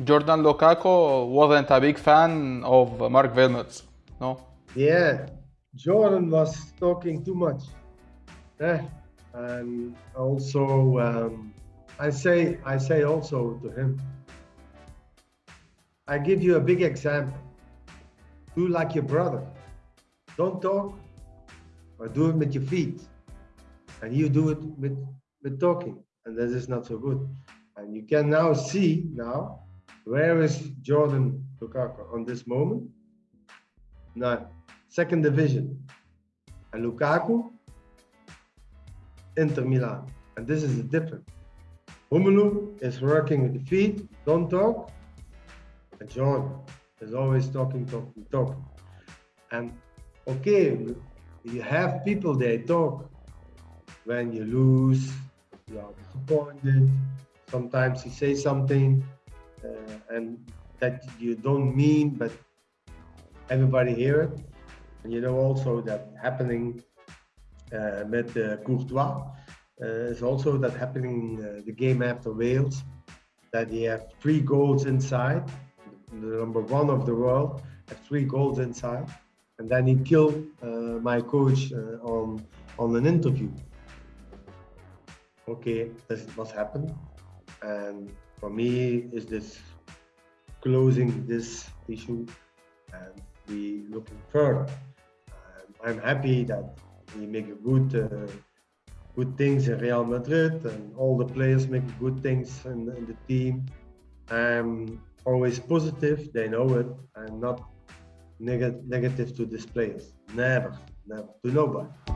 Jordan Lukaku wasn't a big fan of Mark Wilmots, no? Yeah, Jordan was talking too much. Yeah, and also um, I say I say also to him. I give you a big example. Do like your brother. Don't talk, or do it with your feet, and you do it with with talking, and that is not so good. And you can now see now where is Jordan Lukaku on this moment? Now, second division. And Lukaku, Inter Milan. And this is the difference. Romelu is working with the feet, don't talk. And Jordan is always talking, talking, talking. And okay, you have people they talk when you lose, you are disappointed. Sometimes you say something and that you don't mean, but everybody hear it. And you know also that happening uh, with uh, Courtois uh, is also that happening uh, the game after Wales, that he had three goals inside, the number one of the world, had three goals inside, and then he killed uh, my coach uh, on on an interview. Okay, this is what happened, and for me is this closing this issue and we looking further. I'm happy that we make a good uh, good things in Real Madrid and all the players make good things in, in the team. I'm always positive, they know it. I'm not neg negative to these players. Never, never, to nobody.